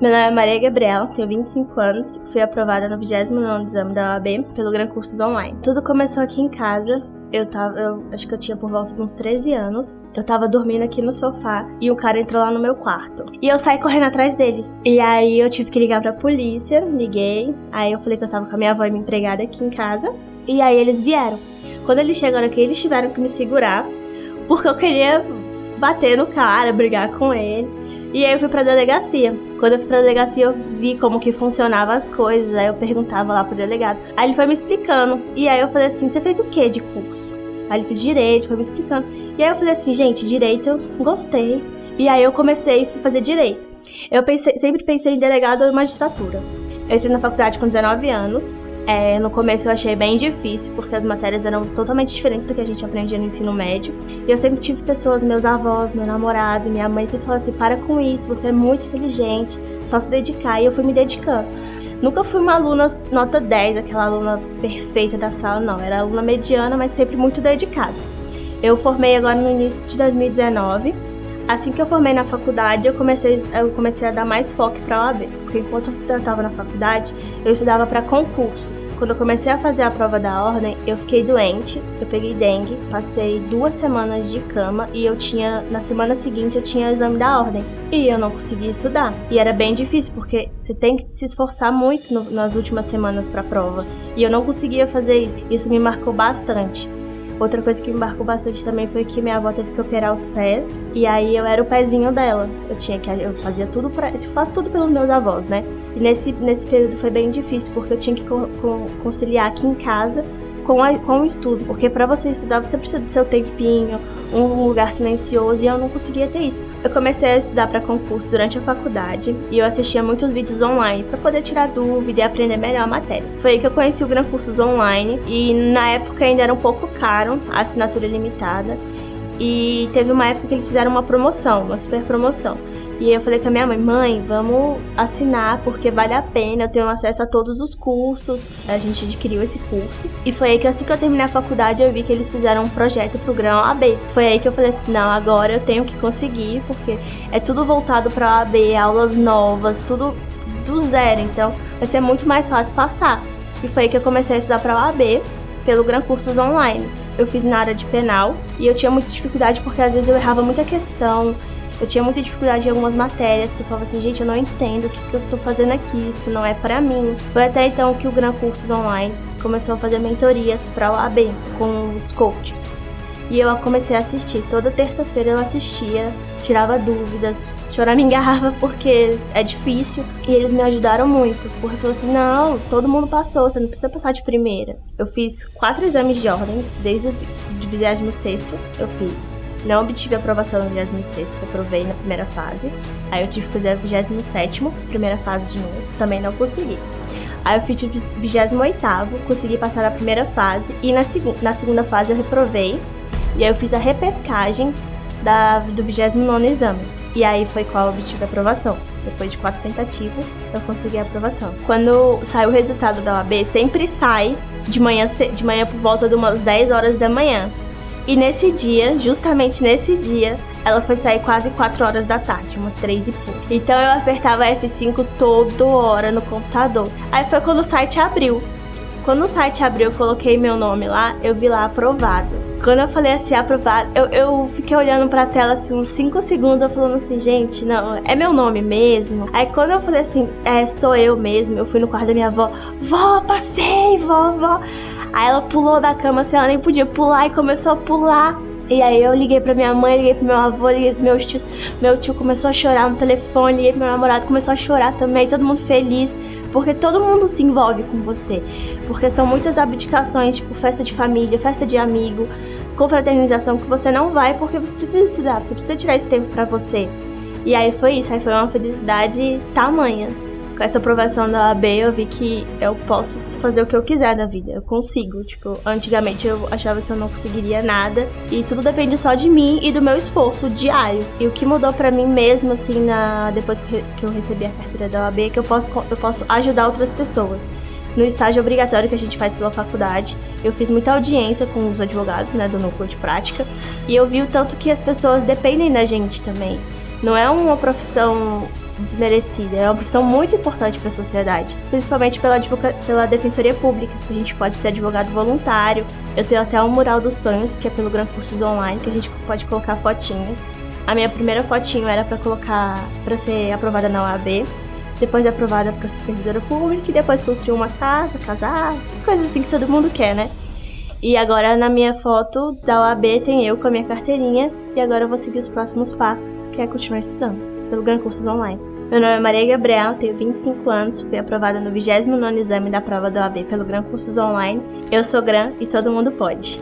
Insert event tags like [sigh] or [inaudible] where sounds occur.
Meu nome é Maria Gabriela, tenho 25 anos, fui aprovada no 29 exame da OAB pelo Gran Cursos Online. Tudo começou aqui em casa, eu tava, eu acho que eu tinha por volta de uns 13 anos. Eu tava dormindo aqui no sofá e um cara entrou lá no meu quarto. E eu saí correndo atrás dele. E aí eu tive que ligar pra polícia, liguei. Aí eu falei que eu tava com a minha avó e minha empregada aqui em casa. E aí eles vieram. Quando eles chegaram aqui, eles tiveram que me segurar, porque eu queria bater no cara, brigar com ele. E aí eu fui pra delegacia. Quando eu fui pra delegacia, eu vi como que funcionavam as coisas. Aí eu perguntava lá pro delegado. Aí ele foi me explicando. E aí eu falei assim: você fez o que de curso? Aí ele fez direito, foi me explicando. E aí eu falei assim, gente, direito, eu gostei. E aí eu comecei a fazer direito. Eu pensei, sempre pensei em delegado ou magistratura. Eu entrei na faculdade com 19 anos. É, no começo eu achei bem difícil, porque as matérias eram totalmente diferentes do que a gente aprendia no ensino médio. E eu sempre tive pessoas, meus avós, meu namorado, minha mãe sempre falaram assim: para com isso, você é muito inteligente, só se dedicar. E eu fui me dedicando. Nunca fui uma aluna nota 10, aquela aluna perfeita da sala, não. Era aluna mediana, mas sempre muito dedicada. Eu formei agora no início de 2019 Assim que eu formei na faculdade, eu comecei, eu comecei a dar mais foco para a OAB, porque enquanto eu estava na faculdade, eu estudava para concursos. Quando eu comecei a fazer a prova da ordem, eu fiquei doente, eu peguei dengue, passei duas semanas de cama e eu tinha, na semana seguinte, eu tinha o exame da ordem. E eu não conseguia estudar. E era bem difícil, porque você tem que se esforçar muito no, nas últimas semanas para a prova. E eu não conseguia fazer isso. Isso me marcou bastante. Outra coisa que me marcou bastante também foi que minha avó teve que operar os pés e aí eu era o pezinho dela. Eu tinha que eu fazia tudo para, eu faço tudo pelos meus avós, né? E nesse nesse período foi bem difícil porque eu tinha que co conciliar aqui em casa com, a, com o estudo, porque para você estudar você precisa do seu tempinho, um lugar silencioso e eu não conseguia ter isso. Eu comecei a estudar para concurso durante a faculdade e eu assistia muitos vídeos online para poder tirar dúvida e aprender melhor a matéria. Foi aí que eu conheci o Gran Cursos Online e na época ainda era um pouco caro, a assinatura limitada. E teve uma época que eles fizeram uma promoção, uma super promoção. E eu falei com a minha mãe, mãe, vamos assinar porque vale a pena, eu tenho acesso a todos os cursos. A gente adquiriu esse curso. E foi aí que assim que eu terminei a faculdade, eu vi que eles fizeram um projeto pro Grão AB. Foi aí que eu falei assim, não, agora eu tenho que conseguir, porque é tudo voltado pra AB, aulas novas, tudo do zero, então vai ser muito mais fácil passar. E foi aí que eu comecei a estudar para a AB pelo Gran Cursos Online. Eu fiz na área de penal e eu tinha muita dificuldade porque às vezes eu errava muita questão, eu tinha muita dificuldade em algumas matérias que eu falava assim, gente, eu não entendo o que, que eu tô fazendo aqui, isso não é para mim. Foi até então que o Gran Cursos Online começou a fazer mentorias para o AB com os coaches. E eu comecei a assistir. Toda terça-feira eu assistia, tirava dúvidas, choramingava [laughs] porque é difícil. E eles me ajudaram muito, porque falou assim: não, todo mundo passou, você não precisa passar de primeira. Eu fiz quatro exames de ordens, desde o 26 eu fiz não obtive aprovação no 26, que eu aprovei na primeira fase. Aí eu tive que fazer a 27, primeira fase de novo, também não consegui. Aí eu fiz o 28, consegui passar a primeira fase e na, seg na segunda fase eu reprovei. E aí eu fiz a repescagem da, do 29 exame. E aí foi qual obtive a aprovação. Depois de quatro tentativas, eu consegui a aprovação. Quando sai o resultado da OAB, sempre sai de manhã, de manhã por volta de umas 10 horas da manhã. E nesse dia, justamente nesse dia, ela foi sair quase 4 horas da tarde, umas 3 e pouco. Então eu apertava F5 toda hora no computador. Aí foi quando o site abriu. Quando o site abriu, eu coloquei meu nome lá, eu vi lá aprovado. Quando eu falei assim, aprovado, eu, eu fiquei olhando pra tela assim uns 5 segundos, eu falando assim, gente, não, é meu nome mesmo. Aí quando eu falei assim, é, sou eu mesmo, eu fui no quarto da minha avó, vó, passei, vó, vó. Aí ela pulou da cama assim, ela nem podia pular e começou a pular. E aí eu liguei pra minha mãe, liguei pro meu avô, liguei pro meus tios. Meu tio começou a chorar no telefone, liguei pro meu namorado, começou a chorar também, todo mundo feliz. Porque todo mundo se envolve com você. Porque são muitas abdicações, tipo festa de família, festa de amigo, confraternização que você não vai porque você precisa estudar, você precisa tirar esse tempo para você. E aí foi isso, aí foi uma felicidade tamanha com essa aprovação da OAB, eu vi que eu posso fazer o que eu quiser na vida. Eu consigo. Tipo, antigamente eu achava que eu não conseguiria nada. E tudo depende só de mim e do meu esforço diário. E o que mudou para mim mesmo, assim, na, depois que eu recebi a carteira da OAB, é que eu posso, eu posso ajudar outras pessoas. No estágio obrigatório que a gente faz pela faculdade, eu fiz muita audiência com os advogados, né, do núcleo de prática, e eu vi o tanto que as pessoas dependem da gente também. Não é uma profissão desmerecida. É uma profissão muito importante para a sociedade, principalmente pela, pela defensoria pública. A gente pode ser advogado voluntário. Eu tenho até um mural dos sonhos, que é pelo Gran Cursos Online, que a gente pode colocar fotinhas. A minha primeira fotinho era para colocar para ser aprovada na OAB, depois aprovada para ser servidora pública e depois construir uma casa, casar, coisas assim que todo mundo quer, né? E agora na minha foto da OAB tem eu com a minha carteirinha e agora eu vou seguir os próximos passos, que é continuar estudando pelo Gran Cursos Online. Meu nome é Maria Gabriela, tenho 25 anos, fui aprovada no 29º exame da prova da OAB pelo Gran Cursos Online. Eu sou Gran e todo mundo pode.